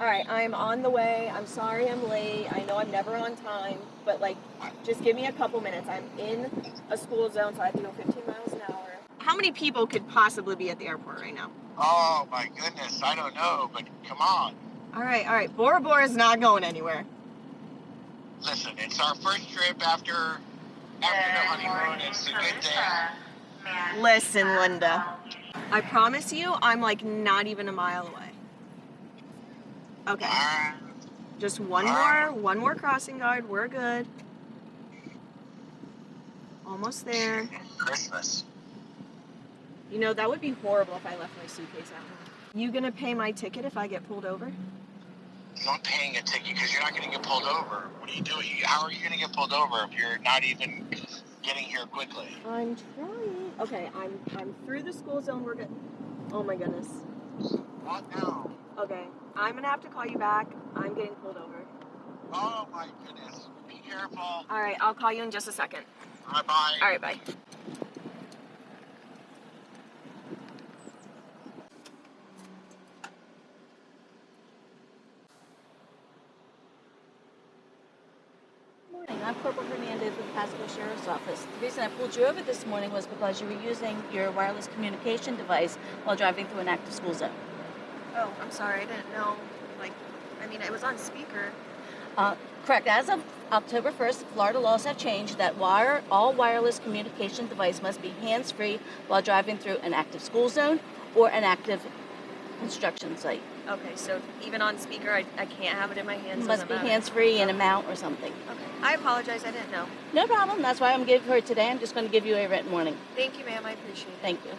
All right, I'm on the way. I'm sorry I'm late. I know I'm never on time, but like, just give me a couple minutes. I'm in a school zone, so I have to go 15 miles an hour. How many people could possibly be at the airport right now? Oh my goodness, I don't know, but come on. All right, all right. Bora Bora is not going anywhere. Listen, it's our first trip after after the honeymoon. It's a good day. Listen, Linda. I promise you, I'm like not even a mile away. Okay, just one more, one more crossing guard. We're good. Almost there. Christmas. You know, that would be horrible if I left my suitcase at home. You gonna pay my ticket if I get pulled over? You're not paying a ticket because you're not going to get pulled over. What are you doing? How are you going to get pulled over if you're not even getting here quickly? I'm trying. Okay, I'm I'm through the school zone. We're good. Oh my goodness. What now? Okay, I'm gonna have to call you back. I'm getting pulled over. Oh my goodness. Be careful. All right, I'll call you in just a second. Bye bye. All right, bye. Morning, I'm Corporal Hernandez with Pasco Sheriff's Office. The reason I pulled you over this morning was because you were using your wireless communication device while driving through an active school zone. Oh, I'm sorry. I didn't know. Like, I mean, it was on speaker. Uh, correct. As of October 1st, Florida laws have changed that wire, all wireless communication device must be hands-free while driving through an active school zone or an active construction site. Okay, so even on speaker, I, I can't have it in my hands. It must be matter. hands-free in a mount or something. Okay, I apologize. I didn't know. No problem. That's why I'm giving her today. I'm just going to give you a written warning. Thank you, ma'am. I appreciate it. Thank you.